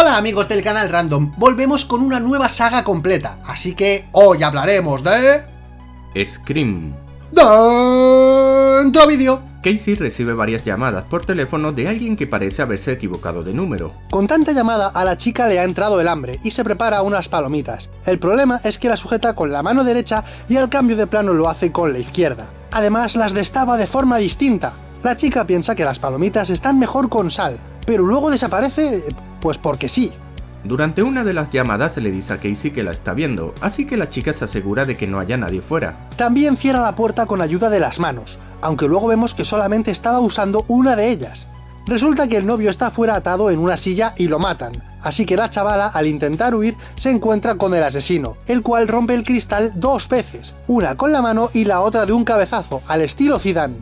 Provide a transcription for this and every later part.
Hola amigos del canal Random, volvemos con una nueva saga completa, así que hoy hablaremos de... Scream. Dentro vídeo. Casey recibe varias llamadas por teléfono de alguien que parece haberse equivocado de número. Con tanta llamada a la chica le ha entrado el hambre y se prepara unas palomitas. El problema es que la sujeta con la mano derecha y al cambio de plano lo hace con la izquierda. Además las destaba de forma distinta. La chica piensa que las palomitas están mejor con sal, pero luego desaparece pues porque sí. Durante una de las llamadas se le dice a Casey que la está viendo, así que la chica se asegura de que no haya nadie fuera. También cierra la puerta con ayuda de las manos, aunque luego vemos que solamente estaba usando una de ellas. Resulta que el novio está fuera atado en una silla y lo matan, así que la chavala al intentar huir se encuentra con el asesino, el cual rompe el cristal dos veces, una con la mano y la otra de un cabezazo, al estilo Zidane.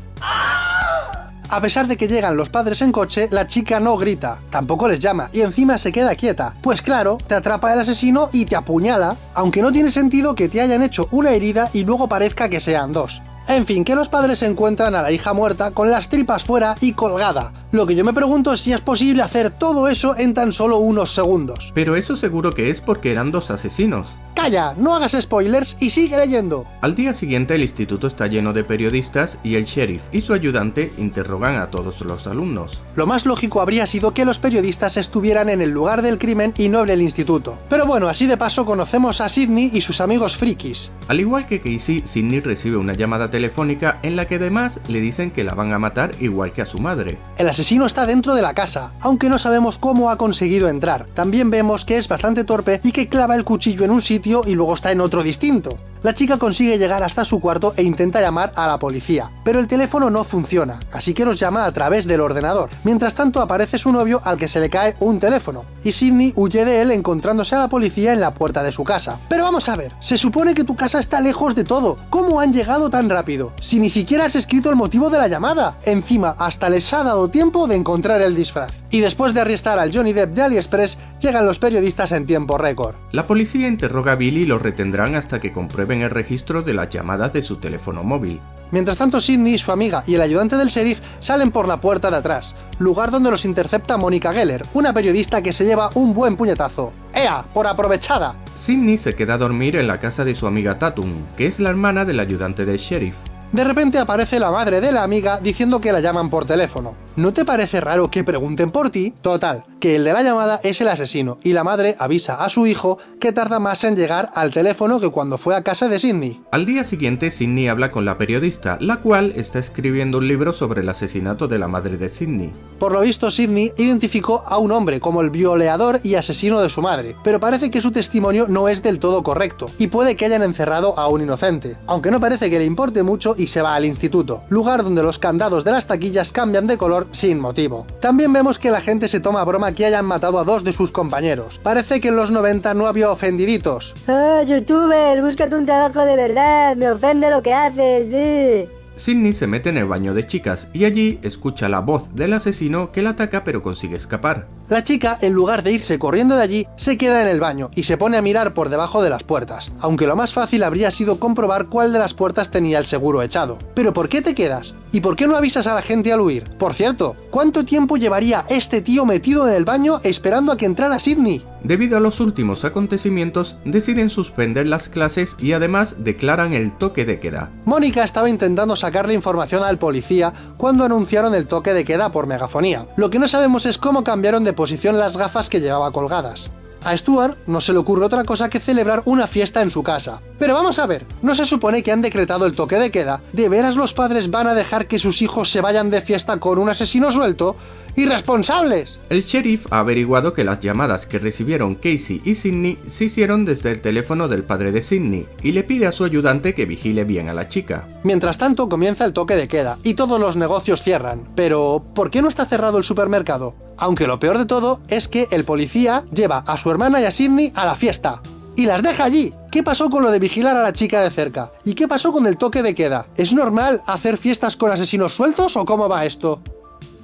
A pesar de que llegan los padres en coche, la chica no grita, tampoco les llama, y encima se queda quieta. Pues claro, te atrapa el asesino y te apuñala, aunque no tiene sentido que te hayan hecho una herida y luego parezca que sean dos. En fin, que los padres encuentran a la hija muerta con las tripas fuera y colgada. Lo que yo me pregunto es si es posible hacer todo eso en tan solo unos segundos. Pero eso seguro que es porque eran dos asesinos. ¡Calla! No hagas spoilers y sigue leyendo. Al día siguiente el instituto está lleno de periodistas y el sheriff y su ayudante interrogan a todos los alumnos. Lo más lógico habría sido que los periodistas estuvieran en el lugar del crimen y no en el instituto. Pero bueno, así de paso conocemos a Sidney y sus amigos frikis. Al igual que Casey, Sidney recibe una llamada telefónica en la que además le dicen que la van a matar igual que a su madre. El asesino está dentro de la casa, aunque no sabemos cómo ha conseguido entrar. También vemos que es bastante torpe y que clava el cuchillo en un sitio y luego está en otro distinto. La chica consigue llegar hasta su cuarto e intenta llamar a la policía, pero el teléfono no funciona, así que los llama a través del ordenador. Mientras tanto aparece su novio al que se le cae un teléfono, y Sidney huye de él encontrándose a la policía en la puerta de su casa. Pero vamos a ver, se supone que tu casa está lejos de todo, ¿cómo han llegado tan rápido? Si ni siquiera has escrito el motivo de la llamada. Encima, hasta les ha dado tiempo de encontrar el disfraz. Y después de arrestar al Johnny Depp de AliExpress, llegan los periodistas en tiempo récord. La policía interroga a Billy y lo retendrán hasta que comprueben el registro de las llamadas de su teléfono móvil. Mientras tanto Sidney, su amiga y el ayudante del sheriff salen por la puerta de atrás, lugar donde los intercepta Mónica Geller, una periodista que se lleva un buen puñetazo. ¡Ea! ¡Por aprovechada! Sidney se queda a dormir en la casa de su amiga Tatum, que es la hermana del ayudante del sheriff. De repente aparece la madre de la amiga diciendo que la llaman por teléfono. ¿No te parece raro que pregunten por ti? Total, que el de la llamada es el asesino, y la madre avisa a su hijo que tarda más en llegar al teléfono que cuando fue a casa de Sidney. Al día siguiente, Sidney habla con la periodista, la cual está escribiendo un libro sobre el asesinato de la madre de Sidney. Por lo visto, Sidney identificó a un hombre como el violeador y asesino de su madre, pero parece que su testimonio no es del todo correcto, y puede que hayan encerrado a un inocente, aunque no parece que le importe mucho y se va al instituto, lugar donde los candados de las taquillas cambian de color sin motivo. También vemos que la gente se toma broma que hayan matado a dos de sus compañeros. Parece que en los 90 no había ofendiditos. ¡Ah, youtuber! Búscate un trabajo de verdad, me ofende lo que haces. Sidney se mete en el baño de chicas y allí escucha la voz del asesino que la ataca pero consigue escapar. La chica, en lugar de irse corriendo de allí, se queda en el baño y se pone a mirar por debajo de las puertas, aunque lo más fácil habría sido comprobar cuál de las puertas tenía el seguro echado. ¿Pero por qué te quedas? ¿Y por qué no avisas a la gente al huir? Por cierto, ¿cuánto tiempo llevaría este tío metido en el baño esperando a que entrara Sidney? Debido a los últimos acontecimientos, deciden suspender las clases y además declaran el toque de queda. Mónica estaba intentando sacarle información al policía cuando anunciaron el toque de queda por megafonía. Lo que no sabemos es cómo cambiaron de posición las gafas que llevaba colgadas. A Stuart no se le ocurre otra cosa que celebrar una fiesta en su casa. Pero vamos a ver, ¿no se supone que han decretado el toque de queda? ¿De veras los padres van a dejar que sus hijos se vayan de fiesta con un asesino suelto? ¡Irresponsables! El sheriff ha averiguado que las llamadas que recibieron Casey y Sidney se hicieron desde el teléfono del padre de Sidney y le pide a su ayudante que vigile bien a la chica. Mientras tanto comienza el toque de queda y todos los negocios cierran. Pero, ¿por qué no está cerrado el supermercado? Aunque lo peor de todo es que el policía lleva a su hermana y a Sidney a la fiesta. Y las deja allí. ¿Qué pasó con lo de vigilar a la chica de cerca? ¿Y qué pasó con el toque de queda? ¿Es normal hacer fiestas con asesinos sueltos o cómo va esto?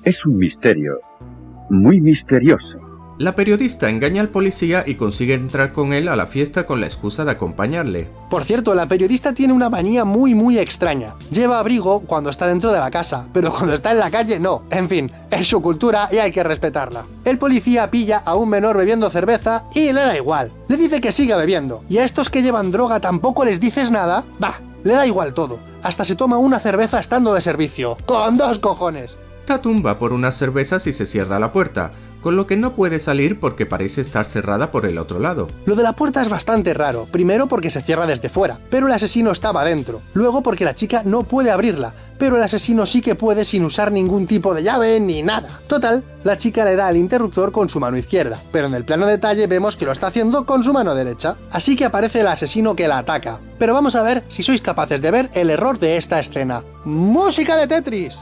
Es un misterio, muy misterioso. La periodista engaña al policía y consigue entrar con él a la fiesta con la excusa de acompañarle. Por cierto, la periodista tiene una manía muy muy extraña. Lleva abrigo cuando está dentro de la casa, pero cuando está en la calle no. En fin, es su cultura y hay que respetarla. El policía pilla a un menor bebiendo cerveza y le da igual. Le dice que siga bebiendo. ¿Y a estos que llevan droga tampoco les dices nada? Va, le da igual todo. Hasta se toma una cerveza estando de servicio. ¡Con dos cojones! Tatum va por unas cervezas y se cierra la puerta, con lo que no puede salir porque parece estar cerrada por el otro lado. Lo de la puerta es bastante raro, primero porque se cierra desde fuera, pero el asesino estaba dentro, luego porque la chica no puede abrirla, pero el asesino sí que puede sin usar ningún tipo de llave ni nada. Total, la chica le da al interruptor con su mano izquierda, pero en el plano detalle vemos que lo está haciendo con su mano derecha. Así que aparece el asesino que la ataca. Pero vamos a ver si sois capaces de ver el error de esta escena. ¡Música de Tetris!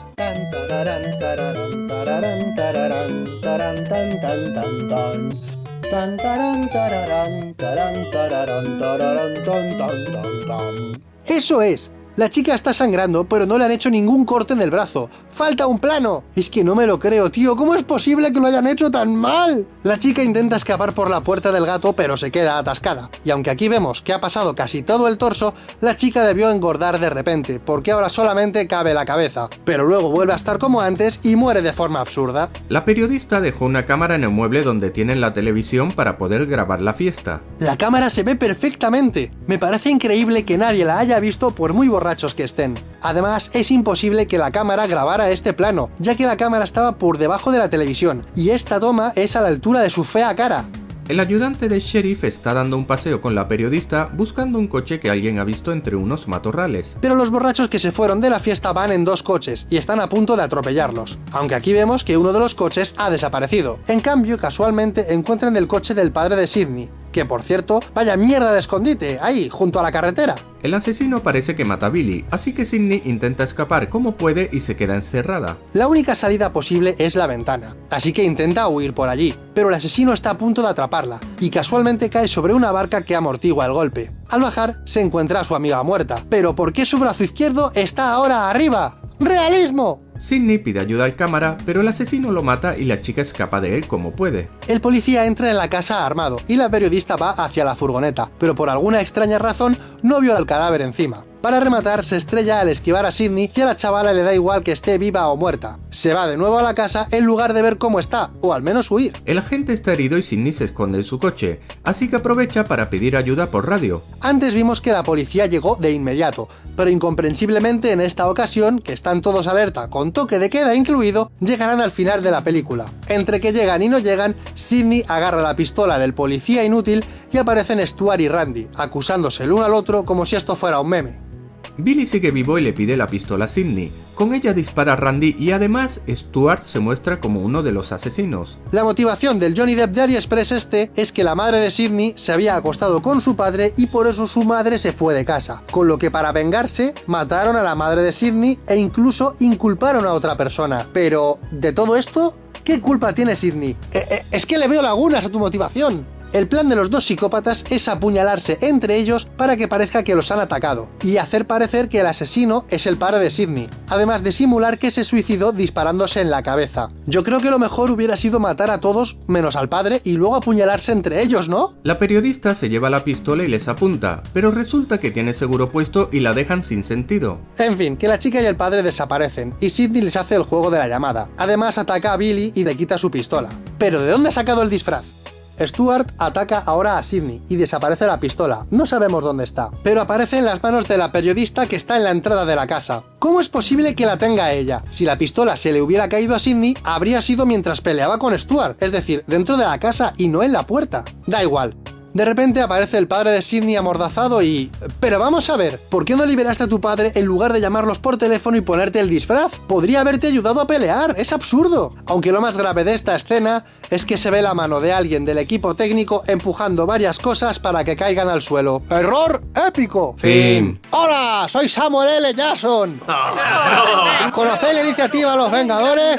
Eso es, la chica está sangrando, pero no le han hecho ningún corte en el brazo. ¡Falta un plano! Es que no me lo creo, tío. ¿Cómo es posible que lo hayan hecho tan mal? La chica intenta escapar por la puerta del gato, pero se queda atascada. Y aunque aquí vemos que ha pasado casi todo el torso, la chica debió engordar de repente, porque ahora solamente cabe la cabeza. Pero luego vuelve a estar como antes y muere de forma absurda. La periodista dejó una cámara en el mueble donde tienen la televisión para poder grabar la fiesta. La cámara se ve perfectamente. Me parece increíble que nadie la haya visto por muy borrachos que estén. Además, es imposible que la cámara grabara este plano, ya que la cámara estaba por debajo de la televisión, y esta toma es a la altura de su fea cara. El ayudante del sheriff está dando un paseo con la periodista buscando un coche que alguien ha visto entre unos matorrales. Pero los borrachos que se fueron de la fiesta van en dos coches y están a punto de atropellarlos, aunque aquí vemos que uno de los coches ha desaparecido. En cambio, casualmente encuentran el coche del padre de Sidney, que por cierto, vaya mierda de escondite, ahí, junto a la carretera. El asesino parece que mata a Billy, así que Sidney intenta escapar como puede y se queda encerrada. La única salida posible es la ventana, así que intenta huir por allí, pero el asesino está a punto de atraparla, y casualmente cae sobre una barca que amortigua el golpe. Al bajar, se encuentra a su amiga muerta, pero ¿por qué su brazo izquierdo está ahora arriba? ¡Realismo! Sidney pide ayuda al cámara, pero el asesino lo mata y la chica escapa de él como puede. El policía entra en la casa armado y la periodista va hacia la furgoneta, pero por alguna extraña razón no vio al cadáver encima. Para rematar, se estrella al esquivar a Sidney y a la chavala le da igual que esté viva o muerta. Se va de nuevo a la casa en lugar de ver cómo está, o al menos huir. El agente está herido y Sidney se esconde en su coche, así que aprovecha para pedir ayuda por radio. Antes vimos que la policía llegó de inmediato, pero incomprensiblemente en esta ocasión, que están todos alerta con toque de queda incluido, llegarán al final de la película. Entre que llegan y no llegan, Sidney agarra la pistola del policía inútil y aparecen Stuart y Randy, acusándose el uno al otro como si esto fuera un meme. Billy sigue vivo y le pide la pistola a Sidney. Con ella dispara a Randy y además Stuart se muestra como uno de los asesinos. La motivación del Johnny Depp de AliExpress este es que la madre de Sidney se había acostado con su padre y por eso su madre se fue de casa, con lo que para vengarse mataron a la madre de Sidney e incluso inculparon a otra persona. Pero, ¿de todo esto? ¿Qué culpa tiene Sidney? Eh, eh, es que le veo lagunas a tu motivación. El plan de los dos psicópatas es apuñalarse entre ellos para que parezca que los han atacado, y hacer parecer que el asesino es el padre de Sidney, además de simular que se suicidó disparándose en la cabeza. Yo creo que lo mejor hubiera sido matar a todos menos al padre y luego apuñalarse entre ellos, ¿no? La periodista se lleva la pistola y les apunta, pero resulta que tiene seguro puesto y la dejan sin sentido. En fin, que la chica y el padre desaparecen, y Sidney les hace el juego de la llamada. Además ataca a Billy y le quita su pistola. ¿Pero de dónde ha sacado el disfraz? Stuart ataca ahora a Sidney y desaparece la pistola. No sabemos dónde está, pero aparece en las manos de la periodista que está en la entrada de la casa. ¿Cómo es posible que la tenga ella? Si la pistola se le hubiera caído a Sidney, habría sido mientras peleaba con Stuart, es decir, dentro de la casa y no en la puerta. Da igual, de repente aparece el padre de Sidney amordazado y... Pero vamos a ver, ¿por qué no liberaste a tu padre en lugar de llamarlos por teléfono y ponerte el disfraz? Podría haberte ayudado a pelear, es absurdo. Aunque lo más grave de esta escena es que se ve la mano de alguien del equipo técnico empujando varias cosas para que caigan al suelo. ¡Error épico! Fin. ¡Hola! Soy Samuel L. Jackson. ¿Conocéis la iniciativa Los Vengadores?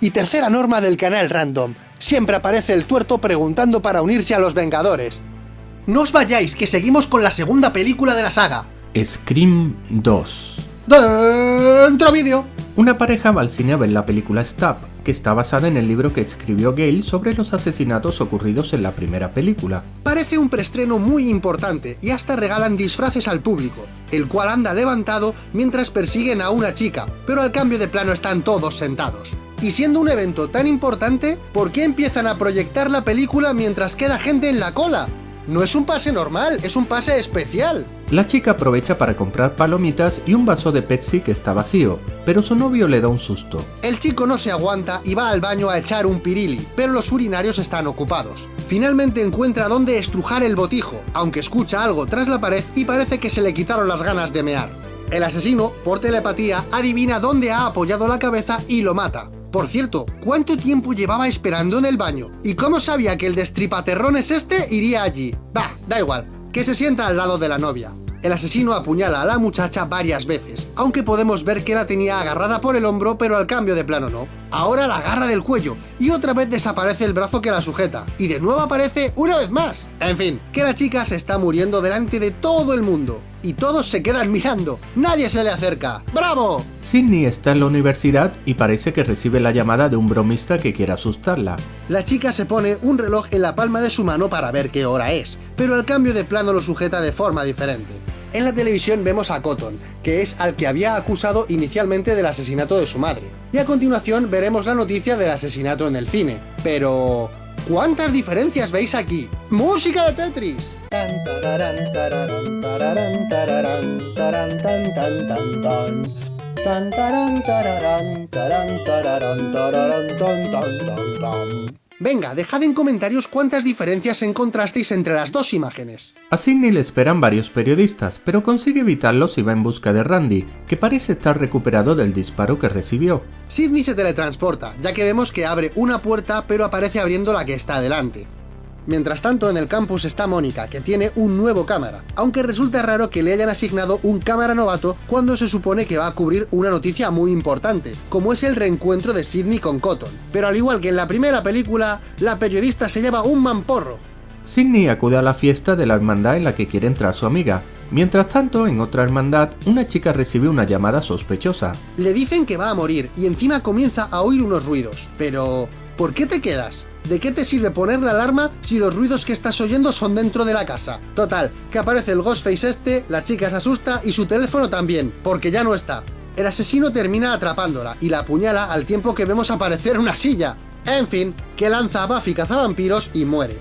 Y tercera norma del canal Random. Siempre aparece el tuerto preguntando para unirse a los Vengadores. No os vayáis, que seguimos con la segunda película de la saga. Scream 2 Dentro vídeo. Una pareja va al cine a ver la película Stab, que está basada en el libro que escribió Gale sobre los asesinatos ocurridos en la primera película. Parece un preestreno muy importante y hasta regalan disfraces al público, el cual anda levantado mientras persiguen a una chica, pero al cambio de plano están todos sentados. Y siendo un evento tan importante, ¿por qué empiezan a proyectar la película mientras queda gente en la cola? No es un pase normal, es un pase especial. La chica aprovecha para comprar palomitas y un vaso de Pepsi que está vacío, pero su novio le da un susto. El chico no se aguanta y va al baño a echar un pirili, pero los urinarios están ocupados. Finalmente encuentra dónde estrujar el botijo, aunque escucha algo tras la pared y parece que se le quitaron las ganas de mear. El asesino, por telepatía, adivina dónde ha apoyado la cabeza y lo mata. Por cierto, ¿cuánto tiempo llevaba esperando en el baño? ¿Y cómo sabía que el destripaterrones este iría allí? Bah, da igual, que se sienta al lado de la novia. El asesino apuñala a la muchacha varias veces, aunque podemos ver que la tenía agarrada por el hombro, pero al cambio de plano no. Ahora la agarra del cuello, y otra vez desaparece el brazo que la sujeta, y de nuevo aparece una vez más. En fin, que la chica se está muriendo delante de todo el mundo, y todos se quedan mirando, nadie se le acerca. ¡Bravo! Sidney está en la universidad y parece que recibe la llamada de un bromista que quiere asustarla. La chica se pone un reloj en la palma de su mano para ver qué hora es, pero al cambio de plano lo sujeta de forma diferente. En la televisión vemos a Cotton, que es al que había acusado inicialmente del asesinato de su madre. Y a continuación veremos la noticia del asesinato en el cine. Pero... ¿Cuántas diferencias veis aquí? ¡Música de Tetris! Venga, dejad en comentarios cuántas diferencias encontrasteis entre las dos imágenes. A Sidney le esperan varios periodistas, pero consigue evitarlos y va en busca de Randy, que parece estar recuperado del disparo que recibió. Sidney se teletransporta, ya que vemos que abre una puerta pero aparece abriendo la que está adelante. Mientras tanto, en el campus está Mónica, que tiene un nuevo cámara, aunque resulta raro que le hayan asignado un cámara novato cuando se supone que va a cubrir una noticia muy importante, como es el reencuentro de Sidney con Cotton. Pero al igual que en la primera película, la periodista se lleva un mamporro. Sidney acude a la fiesta de la hermandad en la que quiere entrar su amiga. Mientras tanto, en otra hermandad, una chica recibe una llamada sospechosa. Le dicen que va a morir y encima comienza a oír unos ruidos. Pero... ¿Por qué te quedas? ¿De qué te sirve poner la alarma si los ruidos que estás oyendo son dentro de la casa? Total, que aparece el Ghostface este, la chica se asusta y su teléfono también, porque ya no está. El asesino termina atrapándola y la apuñala al tiempo que vemos aparecer una silla. En fin, que lanza a Buffy cazavampiros y muere.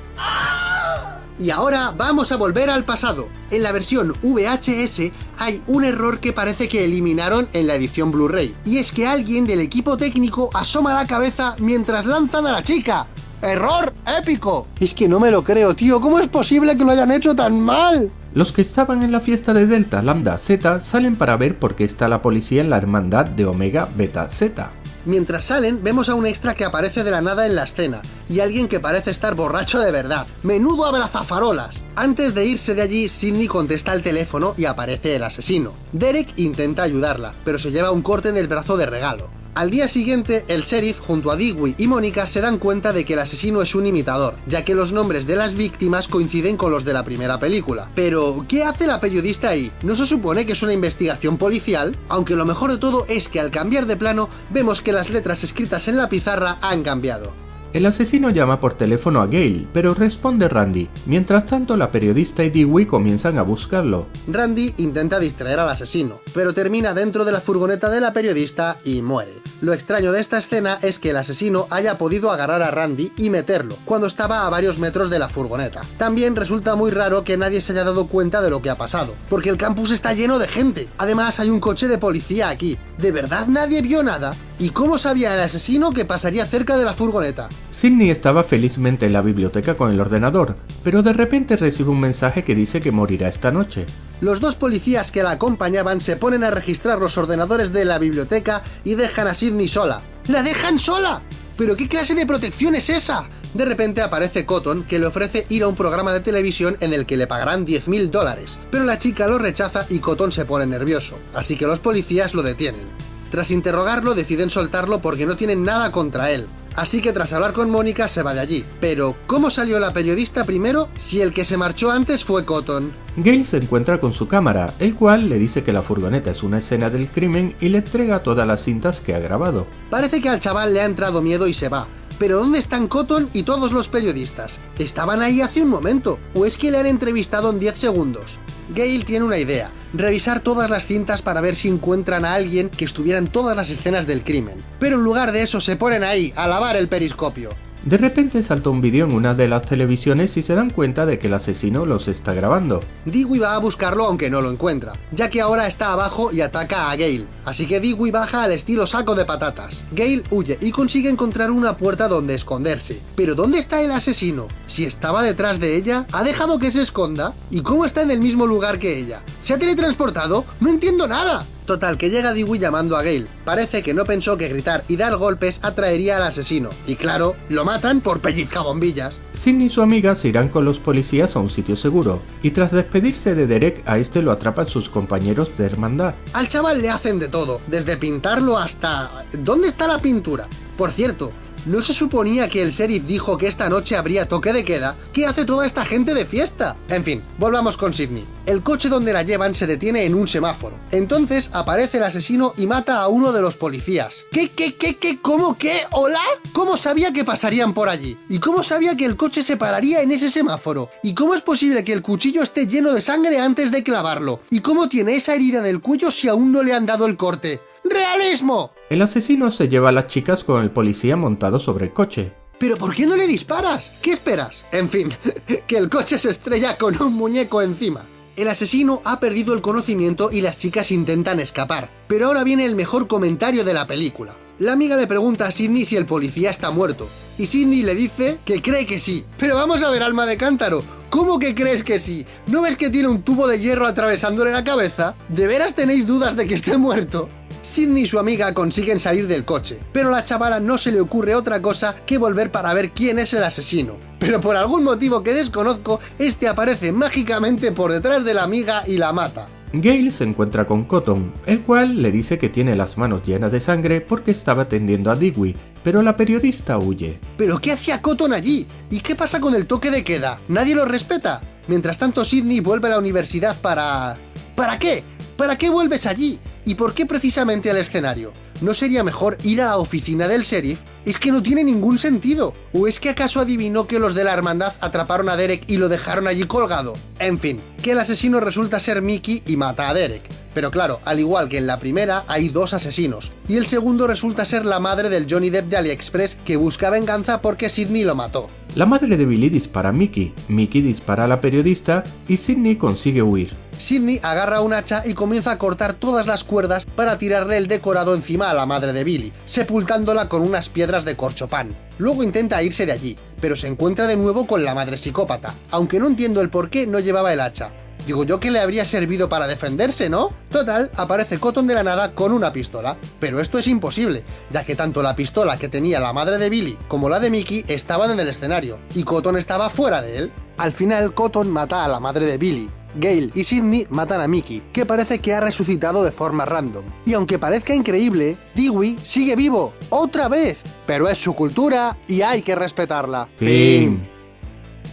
Y ahora vamos a volver al pasado. En la versión VHS hay un error que parece que eliminaron en la edición Blu-ray. Y es que alguien del equipo técnico asoma la cabeza mientras lanzan a la chica. ¡Error épico! Es que no me lo creo, tío. ¿Cómo es posible que lo hayan hecho tan mal? Los que estaban en la fiesta de Delta Lambda Z salen para ver por qué está la policía en la hermandad de Omega Beta Z. Mientras salen, vemos a un extra que aparece de la nada en la escena, y alguien que parece estar borracho de verdad. ¡Menudo abrazafarolas! Antes de irse de allí, Sidney contesta el teléfono y aparece el asesino. Derek intenta ayudarla, pero se lleva un corte en el brazo de regalo. Al día siguiente, el sheriff junto a Dewey y Mónica se dan cuenta de que el asesino es un imitador, ya que los nombres de las víctimas coinciden con los de la primera película. Pero, ¿qué hace la periodista ahí? ¿No se supone que es una investigación policial? Aunque lo mejor de todo es que al cambiar de plano, vemos que las letras escritas en la pizarra han cambiado. El asesino llama por teléfono a Gale, pero responde Randy. Mientras tanto, la periodista y Dewey comienzan a buscarlo. Randy intenta distraer al asesino, pero termina dentro de la furgoneta de la periodista y muere. Lo extraño de esta escena es que el asesino haya podido agarrar a Randy y meterlo, cuando estaba a varios metros de la furgoneta. También resulta muy raro que nadie se haya dado cuenta de lo que ha pasado, porque el campus está lleno de gente. Además hay un coche de policía aquí. ¿De verdad nadie vio nada? ¿Y cómo sabía el asesino que pasaría cerca de la furgoneta? Sidney estaba felizmente en la biblioteca con el ordenador, pero de repente recibe un mensaje que dice que morirá esta noche. Los dos policías que la acompañaban se ponen a registrar los ordenadores de la biblioteca y dejan a Sidney sola. ¡La dejan sola! ¿Pero qué clase de protección es esa? De repente aparece Cotton, que le ofrece ir a un programa de televisión en el que le pagarán 10.000 dólares, pero la chica lo rechaza y Cotton se pone nervioso, así que los policías lo detienen. Tras interrogarlo deciden soltarlo porque no tienen nada contra él. así que tras hablar con Mónica se va de allí. Pero, ¿cómo salió la periodista primero si el que se marchó antes fue Cotton? Gale se encuentra con su cámara, el cual le dice que la furgoneta es una escena del crimen y le entrega todas las cintas que ha grabado. Parece que al chaval le ha entrado miedo y se va. Pero ¿dónde están Cotton y todos los periodistas? Estaban ahí hace un momento, o es que le han entrevistado en 10 segundos. Gale tiene una idea, revisar todas las cintas para ver si encuentran a alguien que estuviera en todas las escenas del crimen. Pero en lugar de eso se ponen ahí, a lavar el periscopio. De repente salta un vídeo en una de las televisiones y se dan cuenta de que el asesino los está grabando. Dewey va a buscarlo aunque no lo encuentra, ya que ahora está abajo y ataca a Gale. Así que Dewey baja al estilo saco de patatas. Gale huye y consigue encontrar una puerta donde esconderse. Pero ¿dónde está el asesino? Si estaba detrás de ella, ¿ha dejado que se esconda? ¿Y cómo está en el mismo lugar que ella? ¿Se ha teletransportado? ¡No entiendo nada! Total, que llega Dewey llamando a Gale. Parece que no pensó que gritar y dar golpes atraería al asesino. Y claro, lo matan por pellizcabombillas. Sidney y su amiga se irán con los policías a un sitio seguro, y tras despedirse de Derek, a este lo atrapan sus compañeros de hermandad. Al chaval le hacen de todo, desde pintarlo hasta... ¿Dónde está la pintura? Por cierto, ¿No se suponía que el sheriff dijo que esta noche habría toque de queda? ¿Qué hace toda esta gente de fiesta? En fin, volvamos con Sidney. El coche donde la llevan se detiene en un semáforo. Entonces aparece el asesino y mata a uno de los policías. ¿Qué, qué, qué, qué, cómo, qué? ¿Hola? ¿Cómo sabía que pasarían por allí? ¿Y cómo sabía que el coche se pararía en ese semáforo? ¿Y cómo es posible que el cuchillo esté lleno de sangre antes de clavarlo? ¿Y cómo tiene esa herida del cuello si aún no le han dado el corte? ¡Realismo! El asesino se lleva a las chicas con el policía montado sobre el coche. ¿Pero por qué no le disparas? ¿Qué esperas? En fin, que el coche se estrella con un muñeco encima. El asesino ha perdido el conocimiento y las chicas intentan escapar. Pero ahora viene el mejor comentario de la película. La amiga le pregunta a Sidney si el policía está muerto. Y Sidney le dice que cree que sí. Pero vamos a ver, alma de cántaro. ¿Cómo que crees que sí? ¿No ves que tiene un tubo de hierro atravesándole la cabeza? ¿De veras tenéis dudas de que esté muerto? Sidney y su amiga consiguen salir del coche, pero a la chavala no se le ocurre otra cosa que volver para ver quién es el asesino. Pero por algún motivo que desconozco, este aparece mágicamente por detrás de la amiga y la mata. Gale se encuentra con Cotton, el cual le dice que tiene las manos llenas de sangre porque estaba atendiendo a Dewey, pero la periodista huye. ¿Pero qué hacía Cotton allí? ¿Y qué pasa con el toque de queda? ¿Nadie lo respeta? Mientras tanto Sidney vuelve a la universidad para... ¿Para qué? ¿Para qué vuelves allí? ¿Y por qué precisamente al escenario? ¿No sería mejor ir a la oficina del sheriff? Es que no tiene ningún sentido. ¿O es que acaso adivinó que los de la hermandad atraparon a Derek y lo dejaron allí colgado? En fin, que el asesino resulta ser Mickey y mata a Derek. Pero claro, al igual que en la primera, hay dos asesinos. Y el segundo resulta ser la madre del Johnny Depp de AliExpress que busca venganza porque Sidney lo mató. La madre de Billy dispara a Mickey, Mickey dispara a la periodista y Sidney consigue huir. Sidney agarra un hacha y comienza a cortar todas las cuerdas para tirarle el decorado encima a la madre de Billy, sepultándola con unas piedras de corchopán. Luego intenta irse de allí, pero se encuentra de nuevo con la madre psicópata, aunque no entiendo el por qué no llevaba el hacha. Digo yo que le habría servido para defenderse, ¿no? Total, aparece Cotton de la nada con una pistola. Pero esto es imposible, ya que tanto la pistola que tenía la madre de Billy como la de Mickey estaban en el escenario, y Cotton estaba fuera de él. Al final, Cotton mata a la madre de Billy, Gale y Sidney matan a Mickey, que parece que ha resucitado de forma random. Y aunque parezca increíble, Dewey sigue vivo, ¡otra vez! Pero es su cultura y hay que respetarla. Fin.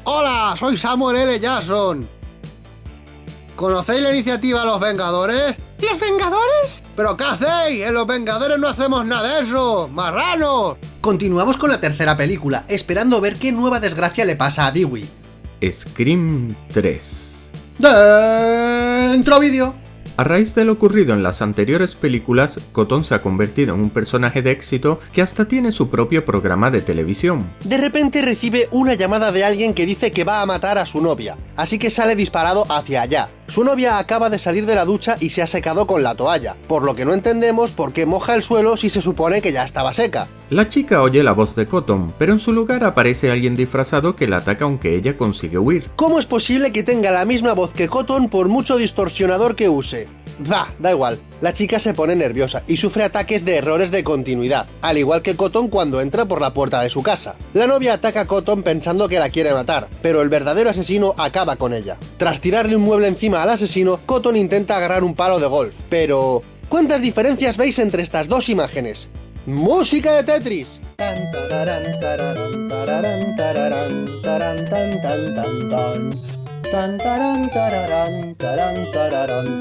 Hola, soy Samuel L. Jackson. ¿Conocéis la iniciativa Los Vengadores? ¿Los Vengadores? ¿Pero qué hacéis? En Los Vengadores no hacemos nada de eso, marranos. Continuamos con la tercera película, esperando ver qué nueva desgracia le pasa a Dewey. Scream 3 Dentro vídeo. A raíz de lo ocurrido en las anteriores películas, Cotton se ha convertido en un personaje de éxito que hasta tiene su propio programa de televisión. De repente recibe una llamada de alguien que dice que va a matar a su novia, así que sale disparado hacia allá. Su novia acaba de salir de la ducha y se ha secado con la toalla, por lo que no entendemos por qué moja el suelo si se supone que ya estaba seca. La chica oye la voz de Cotton, pero en su lugar aparece alguien disfrazado que la ataca aunque ella consigue huir. ¿Cómo es posible que tenga la misma voz que Cotton por mucho distorsionador que use? Va, da igual. La chica se pone nerviosa y sufre ataques de errores de continuidad, al igual que Cotton cuando entra por la puerta de su casa. La novia ataca a Cotton pensando que la quiere matar, pero el verdadero asesino acaba con ella. Tras tirarle un mueble encima al asesino, Cotton intenta agarrar un palo de golf, pero... ¿Cuántas diferencias veis entre estas dos imágenes? ¡Música de Tetris! Tan, tararán, tararán, tararán,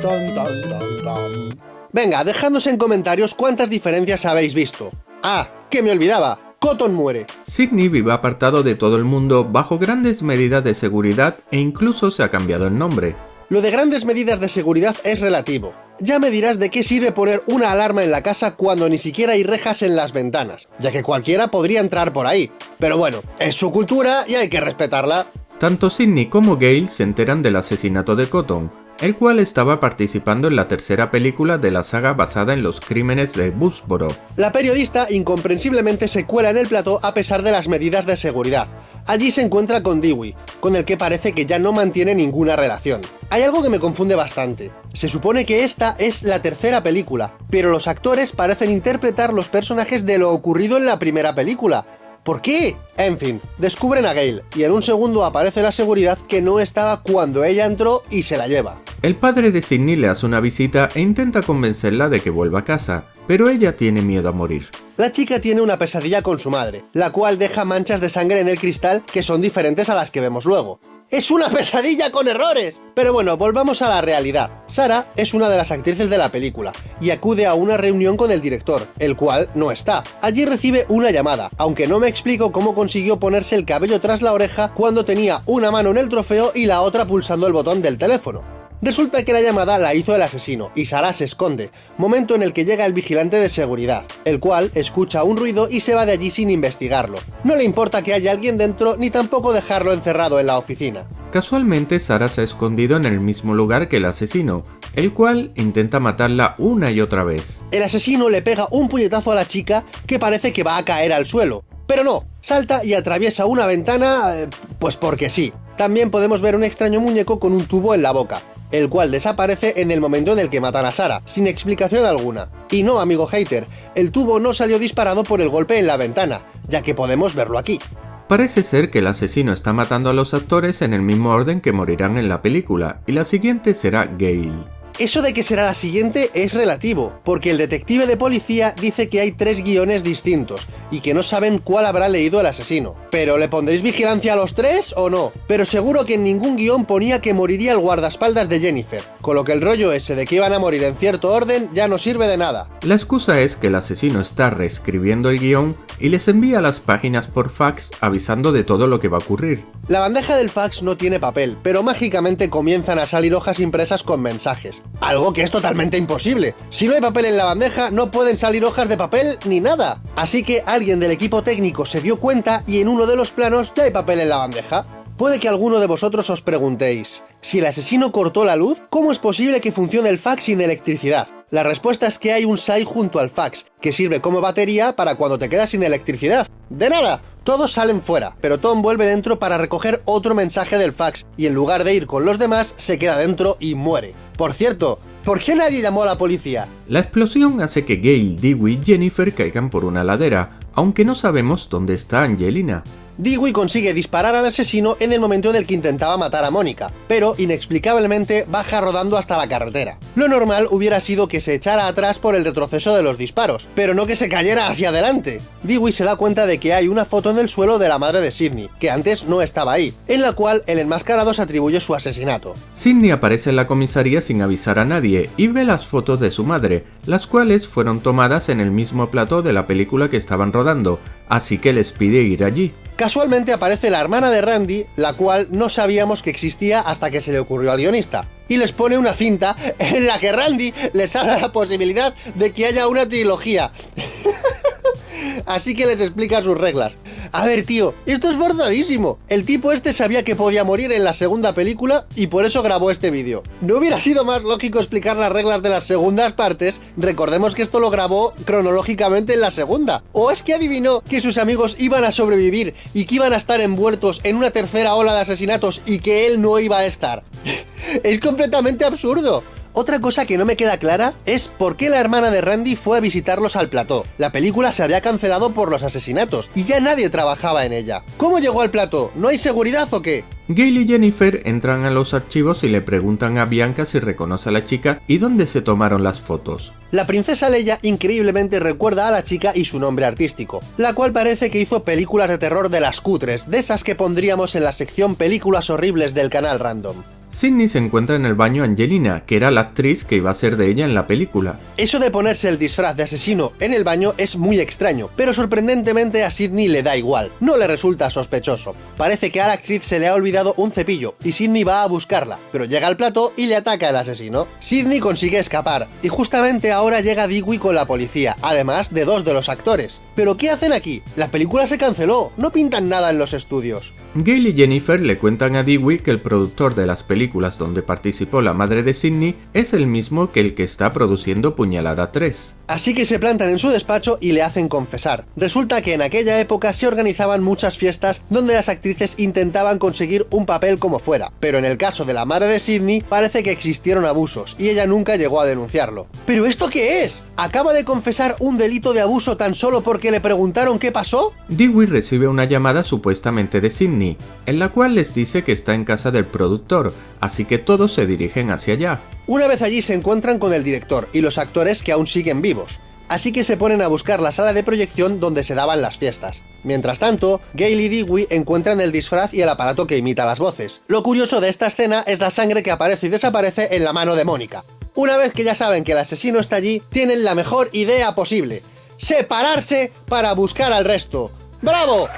tan, tan, tan, tan. Venga, dejadnos en comentarios cuántas diferencias habéis visto. Ah, que me olvidaba, Cotton muere. Sidney vive apartado de todo el mundo bajo grandes medidas de seguridad e incluso se ha cambiado el nombre. Lo de grandes medidas de seguridad es relativo. Ya me dirás de qué sirve poner una alarma en la casa cuando ni siquiera hay rejas en las ventanas, ya que cualquiera podría entrar por ahí. Pero bueno, es su cultura y hay que respetarla. Tanto Sidney como Gail se enteran del asesinato de Cotton, el cual estaba participando en la tercera película de la saga basada en los crímenes de Woodsboro. La periodista incomprensiblemente se cuela en el plató a pesar de las medidas de seguridad. Allí se encuentra con Dewey, con el que parece que ya no mantiene ninguna relación. Hay algo que me confunde bastante. Se supone que esta es la tercera película, pero los actores parecen interpretar los personajes de lo ocurrido en la primera película. ¿Por qué? En fin, descubren a Gail, y en un segundo aparece la seguridad que no estaba cuando ella entró y se la lleva. El padre de Sidney le hace una visita e intenta convencerla de que vuelva a casa, pero ella tiene miedo a morir. La chica tiene una pesadilla con su madre, la cual deja manchas de sangre en el cristal que son diferentes a las que vemos luego. ¡Es una pesadilla con errores! Pero bueno, volvamos a la realidad. Sara es una de las actrices de la película, y acude a una reunión con el director, el cual no está. Allí recibe una llamada, aunque no me explico cómo consiguió ponerse el cabello tras la oreja cuando tenía una mano en el trofeo y la otra pulsando el botón del teléfono. Resulta que la llamada la hizo el asesino, y Sara se esconde, momento en el que llega el vigilante de seguridad, el cual escucha un ruido y se va de allí sin investigarlo. No le importa que haya alguien dentro, ni tampoco dejarlo encerrado en la oficina. Casualmente, Sara se ha escondido en el mismo lugar que el asesino, el cual intenta matarla una y otra vez. El asesino le pega un puñetazo a la chica que parece que va a caer al suelo, pero no, salta y atraviesa una ventana, eh, pues porque sí. También podemos ver un extraño muñeco con un tubo en la boca el cual desaparece en el momento en el que matan a Sara, sin explicación alguna. Y no, amigo hater, el tubo no salió disparado por el golpe en la ventana, ya que podemos verlo aquí. Parece ser que el asesino está matando a los actores en el mismo orden que morirán en la película, y la siguiente será Gail. Eso de que será la siguiente es relativo, porque el detective de policía dice que hay tres guiones distintos, y que no saben cuál habrá leído el asesino. ¿Pero le pondréis vigilancia a los tres o no? Pero seguro que en ningún guion ponía que moriría el guardaespaldas de Jennifer, con lo que el rollo ese de que iban a morir en cierto orden ya no sirve de nada. La excusa es que el asesino está reescribiendo el guion y les envía las páginas por fax avisando de todo lo que va a ocurrir. La bandeja del fax no tiene papel, pero mágicamente comienzan a salir hojas impresas con mensajes. Algo que es totalmente imposible. Si no hay papel en la bandeja, no pueden salir hojas de papel ni nada. Así que alguien del equipo técnico se dio cuenta y en uno de los planos ya hay papel en la bandeja. Puede que alguno de vosotros os preguntéis, si el asesino cortó la luz, ¿cómo es posible que funcione el fax sin electricidad? La respuesta es que hay un SAI junto al fax, que sirve como batería para cuando te quedas sin electricidad. ¡De nada! Todos salen fuera, pero Tom vuelve dentro para recoger otro mensaje del fax, y en lugar de ir con los demás, se queda dentro y muere. Por cierto, ¿por qué nadie llamó a la policía? La explosión hace que Gail, Dewey y Jennifer caigan por una ladera, aunque no sabemos dónde está Angelina. Dewey consigue disparar al asesino en el momento en el que intentaba matar a Mónica, pero inexplicablemente baja rodando hasta la carretera. Lo normal hubiera sido que se echara atrás por el retroceso de los disparos, pero no que se cayera hacia adelante. Dewey se da cuenta de que hay una foto en el suelo de la madre de Sidney, que antes no estaba ahí, en la cual el enmascarado se atribuye su asesinato. Sidney aparece en la comisaría sin avisar a nadie y ve las fotos de su madre, las cuales fueron tomadas en el mismo plató de la película que estaban rodando, así que les pide ir allí. Casualmente aparece la hermana de Randy, la cual no sabíamos que existía hasta que se le ocurrió al guionista, y les pone una cinta en la que Randy les habla la posibilidad de que haya una trilogía. Así que les explica sus reglas. A ver, tío, esto es forzadísimo. El tipo este sabía que podía morir en la segunda película y por eso grabó este vídeo. ¿No hubiera sido más lógico explicar las reglas de las segundas partes? Recordemos que esto lo grabó cronológicamente en la segunda. ¿O es que adivinó que sus amigos iban a sobrevivir y que iban a estar envueltos en una tercera ola de asesinatos y que él no iba a estar? es completamente absurdo. Otra cosa que no me queda clara es por qué la hermana de Randy fue a visitarlos al plató. La película se había cancelado por los asesinatos y ya nadie trabajaba en ella. ¿Cómo llegó al plató? ¿No hay seguridad o qué? Gail y Jennifer entran a los archivos y le preguntan a Bianca si reconoce a la chica y dónde se tomaron las fotos. La princesa Leia increíblemente recuerda a la chica y su nombre artístico, la cual parece que hizo películas de terror de las cutres, de esas que pondríamos en la sección películas horribles del canal random. Sidney se encuentra en el baño Angelina, que era la actriz que iba a ser de ella en la película. Eso de ponerse el disfraz de asesino en el baño es muy extraño, pero sorprendentemente a Sidney le da igual, no le resulta sospechoso. Parece que a la actriz se le ha olvidado un cepillo, y Sidney va a buscarla, pero llega al plato y le ataca el asesino. Sidney consigue escapar, y justamente ahora llega Dewey con la policía, además de dos de los actores. ¿Pero qué hacen aquí? La película se canceló, no pintan nada en los estudios. Gail y Jennifer le cuentan a Dewey que el productor de las películas donde participó la madre de Sidney es el mismo que el que está produciendo Puñalada 3. Así que se plantan en su despacho y le hacen confesar. Resulta que en aquella época se organizaban muchas fiestas donde las actrices intentaban conseguir un papel como fuera, pero en el caso de la madre de Sidney parece que existieron abusos y ella nunca llegó a denunciarlo. ¿Pero esto qué es? ¿Acaba de confesar un delito de abuso tan solo porque le preguntaron qué pasó? Dewey recibe una llamada supuestamente de Sidney, en la cual les dice que está en casa del productor, así que todos se dirigen hacia allá. Una vez allí se encuentran con el director y los actores que aún siguen vivos, así que se ponen a buscar la sala de proyección donde se daban las fiestas. Mientras tanto, Gail y Dewey encuentran el disfraz y el aparato que imita las voces. Lo curioso de esta escena es la sangre que aparece y desaparece en la mano de Mónica. Una vez que ya saben que el asesino está allí, tienen la mejor idea posible. Separarse para buscar al resto. ¡Bravo!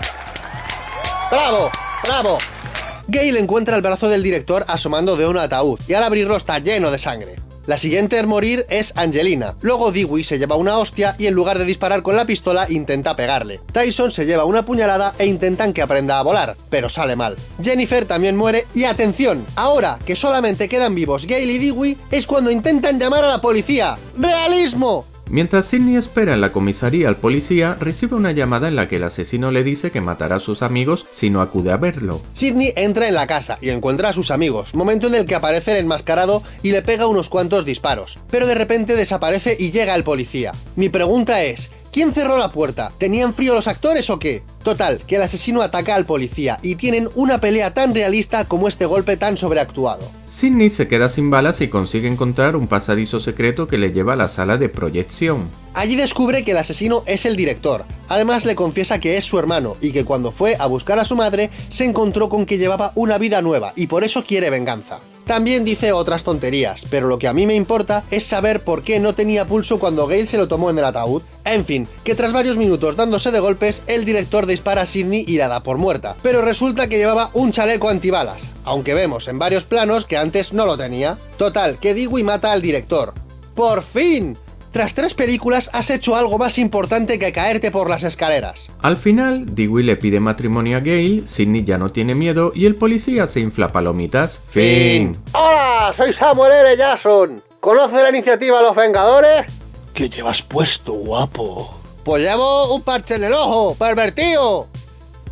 ¡Bravo! ¡Bravo! Gail encuentra el brazo del director asomando de un ataúd, y al abrirlo está lleno de sangre. La siguiente en morir es Angelina. Luego Dewey se lleva una hostia y en lugar de disparar con la pistola intenta pegarle. Tyson se lleva una puñalada e intentan que aprenda a volar, pero sale mal. Jennifer también muere y atención, ahora que solamente quedan vivos Gail y Dewey es cuando intentan llamar a la policía. ¡Realismo! Mientras Sidney espera en la comisaría al policía, recibe una llamada en la que el asesino le dice que matará a sus amigos si no acude a verlo. Sidney entra en la casa y encuentra a sus amigos, momento en el que aparece el enmascarado y le pega unos cuantos disparos. Pero de repente desaparece y llega el policía. Mi pregunta es, ¿Quién cerró la puerta? ¿Tenían frío los actores o qué? Total, que el asesino ataca al policía y tienen una pelea tan realista como este golpe tan sobreactuado. Sidney se queda sin balas y consigue encontrar un pasadizo secreto que le lleva a la sala de proyección. Allí descubre que el asesino es el director. Además le confiesa que es su hermano y que cuando fue a buscar a su madre se encontró con que llevaba una vida nueva y por eso quiere venganza. También dice otras tonterías, pero lo que a mí me importa es saber por qué no tenía pulso cuando Gale se lo tomó en el ataúd. En fin, que tras varios minutos dándose de golpes, el director dispara a Sidney y la da por muerta. Pero resulta que llevaba un chaleco antibalas, aunque vemos en varios planos que antes no lo tenía. Total, que Dewey mata al director. ¡Por fin! Tras tres películas has hecho algo más importante que caerte por las escaleras. Al final, Dewey le pide matrimonio a Gail, Sidney ya no tiene miedo y el policía se infla palomitas. Fin. ¡Hola! Soy Samuel L. Jackson. ¿Conoce la iniciativa Los Vengadores? ¿Qué llevas puesto, guapo? Pues llevo un parche en el ojo, pervertido.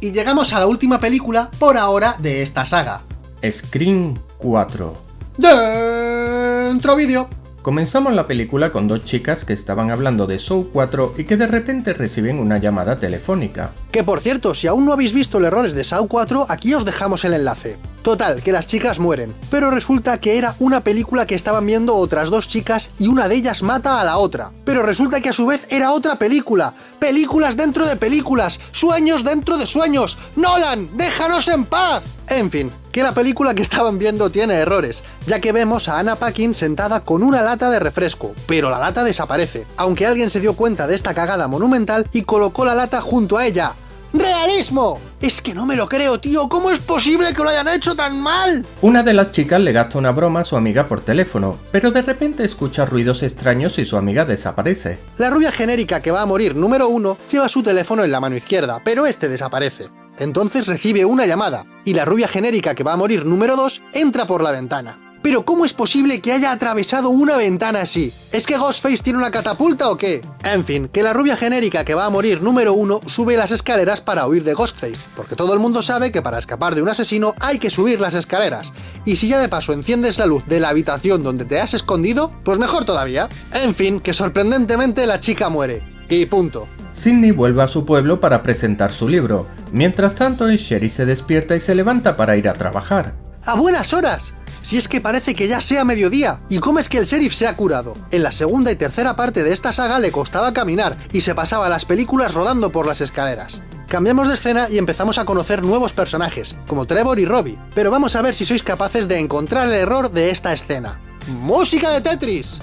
Y llegamos a la última película, por ahora, de esta saga. Scream 4. Dentro vídeo. Comenzamos la película con dos chicas que estaban hablando de Show 4 y que de repente reciben una llamada telefónica. Que por cierto, si aún no habéis visto los errores de Saw 4, aquí os dejamos el enlace. Total, que las chicas mueren, pero resulta que era una película que estaban viendo otras dos chicas y una de ellas mata a la otra. Pero resulta que a su vez era otra película. Películas dentro de películas, sueños dentro de sueños. Nolan, déjanos en paz. En fin, que la película que estaban viendo tiene errores, ya que vemos a Anna Paquin sentada con una lata de refresco, pero la lata desaparece, aunque alguien se dio cuenta de esta cagada monumental y colocó la lata junto a ella. ¡Realismo! Es que no me lo creo, tío, ¿cómo es posible que lo hayan hecho tan mal? Una de las chicas le gasta una broma a su amiga por teléfono, pero de repente escucha ruidos extraños y su amiga desaparece. La rubia genérica que va a morir número uno lleva su teléfono en la mano izquierda, pero este desaparece. Entonces recibe una llamada, y la rubia genérica que va a morir número 2 entra por la ventana. Pero ¿cómo es posible que haya atravesado una ventana así? ¿Es que Ghostface tiene una catapulta o qué? En fin, que la rubia genérica que va a morir número 1 sube las escaleras para huir de Ghostface, porque todo el mundo sabe que para escapar de un asesino hay que subir las escaleras, y si ya de paso enciendes la luz de la habitación donde te has escondido, pues mejor todavía. En fin, que sorprendentemente la chica muere. Y punto. Sidney vuelve a su pueblo para presentar su libro. Mientras tanto, sheriff se despierta y se levanta para ir a trabajar. ¡A buenas horas! Si es que parece que ya sea mediodía. ¿Y cómo es que el sheriff se ha curado? En la segunda y tercera parte de esta saga le costaba caminar y se pasaba las películas rodando por las escaleras. Cambiamos de escena y empezamos a conocer nuevos personajes, como Trevor y Robbie, pero vamos a ver si sois capaces de encontrar el error de esta escena. ¡Música de Tetris!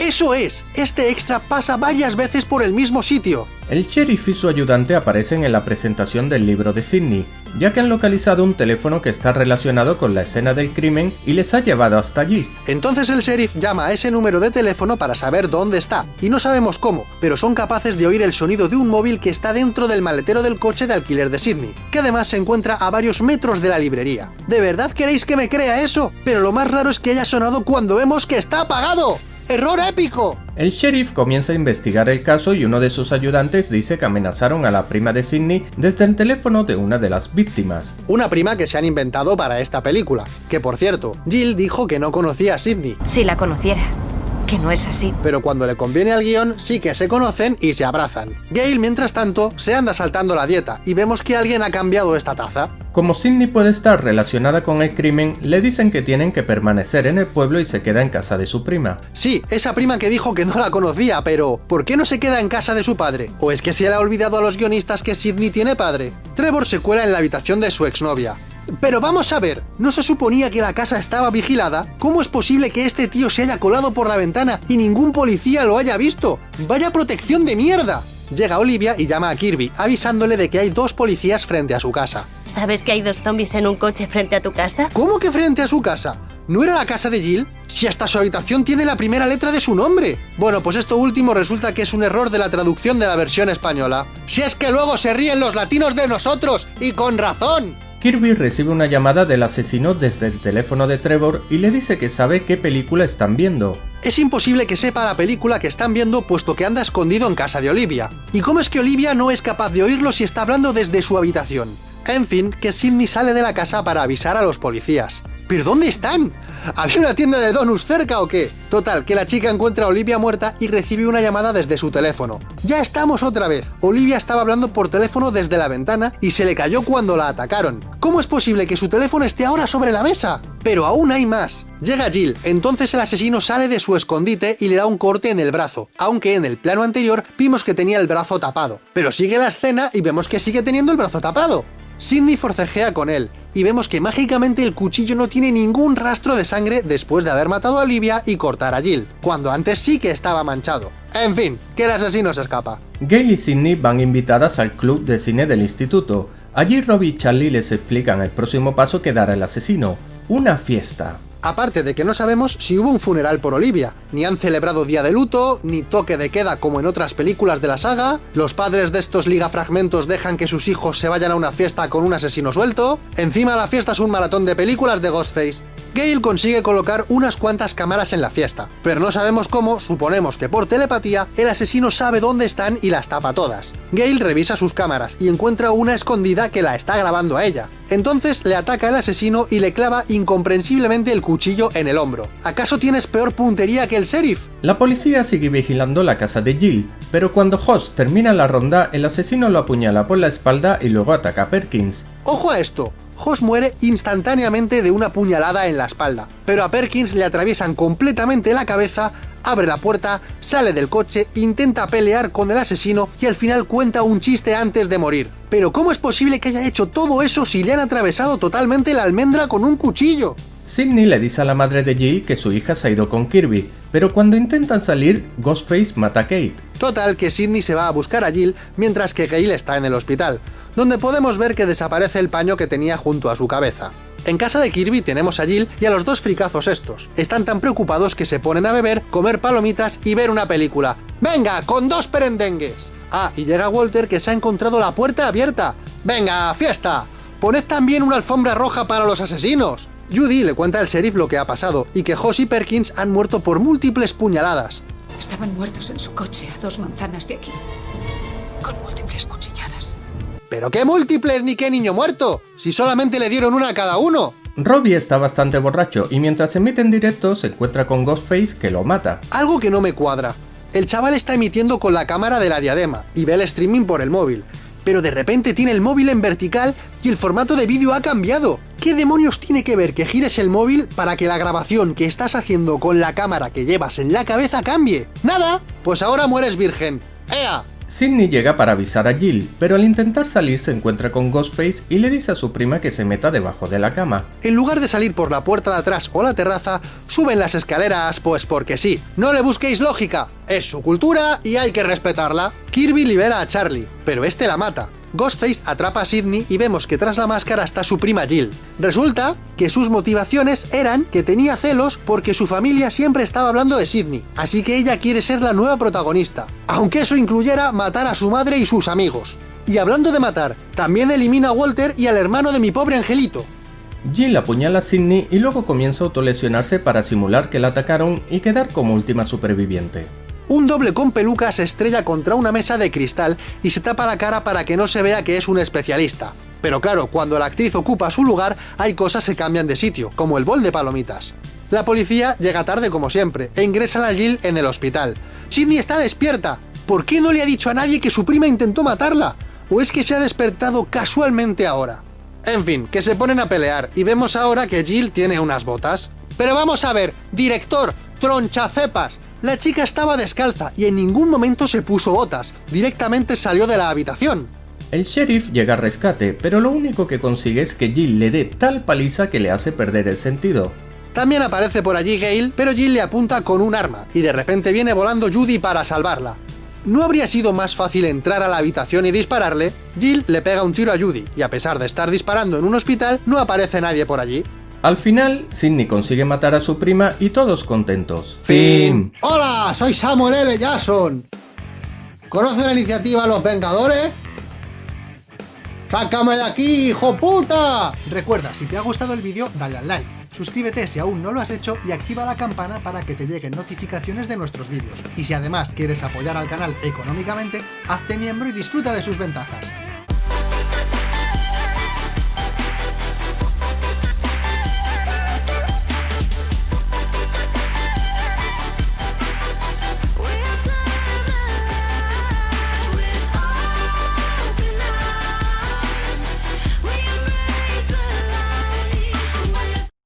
¡Eso es! Este extra pasa varias veces por el mismo sitio. El sheriff y su ayudante aparecen en la presentación del libro de Sidney, ya que han localizado un teléfono que está relacionado con la escena del crimen y les ha llevado hasta allí. Entonces el sheriff llama a ese número de teléfono para saber dónde está, y no sabemos cómo, pero son capaces de oír el sonido de un móvil que está dentro del maletero del coche de alquiler de Sidney, que además se encuentra a varios metros de la librería. ¿De verdad queréis que me crea eso? Pero lo más raro es que haya sonado cuando vemos que está apagado. ¡Error épico! El sheriff comienza a investigar el caso y uno de sus ayudantes dice que amenazaron a la prima de Sidney desde el teléfono de una de las víctimas. Una prima que se han inventado para esta película. Que por cierto, Jill dijo que no conocía a Sidney, Si la conociera. Que no es así. pero cuando le conviene al guion sí que se conocen y se abrazan. Gail, mientras tanto, se anda saltando la dieta y vemos que alguien ha cambiado esta taza. Como Sidney puede estar relacionada con el crimen, le dicen que tienen que permanecer en el pueblo y se queda en casa de su prima. Sí, esa prima que dijo que no la conocía, pero ¿por qué no se queda en casa de su padre? ¿O es que se le ha olvidado a los guionistas que Sidney tiene padre? Trevor se cuela en la habitación de su exnovia. Pero vamos a ver, ¿no se suponía que la casa estaba vigilada? ¿Cómo es posible que este tío se haya colado por la ventana y ningún policía lo haya visto? ¡Vaya protección de mierda! Llega Olivia y llama a Kirby, avisándole de que hay dos policías frente a su casa. ¿Sabes que hay dos zombies en un coche frente a tu casa? ¿Cómo que frente a su casa? ¿No era la casa de Jill? Si hasta su habitación tiene la primera letra de su nombre. Bueno, pues esto último resulta que es un error de la traducción de la versión española. Si es que luego se ríen los latinos de nosotros, y con razón. Kirby recibe una llamada del asesino desde el teléfono de Trevor y le dice que sabe qué película están viendo. Es imposible que sepa la película que están viendo puesto que anda escondido en casa de Olivia. ¿Y cómo es que Olivia no es capaz de oírlo si está hablando desde su habitación? En fin, que Sidney sale de la casa para avisar a los policías. ¿Pero dónde están? ¿Había una tienda de donuts cerca o qué? Total, que la chica encuentra a Olivia muerta y recibe una llamada desde su teléfono. ¡Ya estamos otra vez! Olivia estaba hablando por teléfono desde la ventana y se le cayó cuando la atacaron. ¿Cómo es posible que su teléfono esté ahora sobre la mesa? Pero aún hay más. Llega Jill, entonces el asesino sale de su escondite y le da un corte en el brazo, aunque en el plano anterior vimos que tenía el brazo tapado. Pero sigue la escena y vemos que sigue teniendo el brazo tapado. Sidney forcejea con él, y vemos que mágicamente el cuchillo no tiene ningún rastro de sangre después de haber matado a Olivia y cortar a Jill, cuando antes sí que estaba manchado. En fin, que el asesino se escapa. Gail y Sidney van invitadas al club de cine del instituto. Allí Robbie y Charlie les explican el próximo paso que dará el asesino, una fiesta. Aparte de que no sabemos si hubo un funeral por Olivia, ni han celebrado día de luto, ni toque de queda como en otras películas de la saga, los padres de estos ligafragmentos dejan que sus hijos se vayan a una fiesta con un asesino suelto, encima la fiesta es un maratón de películas de Ghostface. Gale consigue colocar unas cuantas cámaras en la fiesta, pero no sabemos cómo, suponemos que por telepatía, el asesino sabe dónde están y las tapa todas. Gale revisa sus cámaras y encuentra una escondida que la está grabando a ella. Entonces le ataca el asesino y le clava incomprensiblemente el cuchillo en el hombro. ¿Acaso tienes peor puntería que el sheriff? La policía sigue vigilando la casa de Jill, pero cuando Hoss termina la ronda, el asesino lo apuñala por la espalda y luego ataca a Perkins. ¡Ojo a esto! Hoss muere instantáneamente de una puñalada en la espalda, pero a Perkins le atraviesan completamente la cabeza, abre la puerta, sale del coche, intenta pelear con el asesino y al final cuenta un chiste antes de morir. Pero ¿cómo es posible que haya hecho todo eso si le han atravesado totalmente la almendra con un cuchillo? Sidney le dice a la madre de Jill que su hija se ha ido con Kirby, pero cuando intentan salir, Ghostface mata a Kate. Total, que Sidney se va a buscar a Jill mientras que Gail está en el hospital, donde podemos ver que desaparece el paño que tenía junto a su cabeza. En casa de Kirby tenemos a Jill y a los dos fricazos estos. Están tan preocupados que se ponen a beber, comer palomitas y ver una película. ¡Venga, con dos perendengues! Ah, y llega Walter que se ha encontrado la puerta abierta. ¡Venga, fiesta! ¡Poned también una alfombra roja para los asesinos! Judy le cuenta al sheriff lo que ha pasado y que Hoss y Perkins han muerto por múltiples puñaladas. Estaban muertos en su coche a dos manzanas de aquí, con múltiples cuchilladas. ¿Pero qué múltiples ni qué niño muerto? Si solamente le dieron una a cada uno. Robbie está bastante borracho y mientras emite en directo se encuentra con Ghostface que lo mata. Algo que no me cuadra. El chaval está emitiendo con la cámara de la diadema y ve el streaming por el móvil. Pero de repente tiene el móvil en vertical y el formato de vídeo ha cambiado. ¿Qué demonios tiene que ver que gires el móvil para que la grabación que estás haciendo con la cámara que llevas en la cabeza cambie? ¡Nada! Pues ahora mueres virgen. ¡Ea! Sidney llega para avisar a Jill, pero al intentar salir se encuentra con Ghostface y le dice a su prima que se meta debajo de la cama. En lugar de salir por la puerta de atrás o la terraza, suben las escaleras, pues porque sí. No le busquéis lógica, es su cultura y hay que respetarla. Kirby libera a Charlie, pero este la mata. Ghostface atrapa a Sidney y vemos que tras la máscara está su prima Jill. Resulta que sus motivaciones eran que tenía celos porque su familia siempre estaba hablando de Sidney, así que ella quiere ser la nueva protagonista, aunque eso incluyera matar a su madre y sus amigos. Y hablando de matar, también elimina a Walter y al hermano de mi pobre angelito. Jill apuñala a Sidney y luego comienza a autolesionarse para simular que la atacaron y quedar como última superviviente. Un doble con peluca se estrella contra una mesa de cristal y se tapa la cara para que no se vea que es un especialista. Pero claro, cuando la actriz ocupa su lugar, hay cosas que cambian de sitio, como el bol de palomitas. La policía llega tarde como siempre, e ingresan a Jill en el hospital. Sidney está despierta. ¿Por qué no le ha dicho a nadie que su prima intentó matarla? ¿O es que se ha despertado casualmente ahora? En fin, que se ponen a pelear, y vemos ahora que Jill tiene unas botas. Pero vamos a ver, director, tronchacepas, la chica estaba descalza y en ningún momento se puso botas, directamente salió de la habitación. El sheriff llega a rescate, pero lo único que consigue es que Jill le dé tal paliza que le hace perder el sentido. También aparece por allí Gale, pero Jill le apunta con un arma, y de repente viene volando Judy para salvarla. ¿No habría sido más fácil entrar a la habitación y dispararle? Jill le pega un tiro a Judy, y a pesar de estar disparando en un hospital, no aparece nadie por allí. Al final, Sidney consigue matar a su prima y todos contentos. Fin. Hola, soy Samuel L. Jackson. ¿Conoce la iniciativa Los Vengadores? ¡Sácame de aquí, hijo puta! Recuerda, si te ha gustado el vídeo, dale al like. Suscríbete si aún no lo has hecho y activa la campana para que te lleguen notificaciones de nuestros vídeos. Y si además quieres apoyar al canal económicamente, hazte miembro y disfruta de sus ventajas.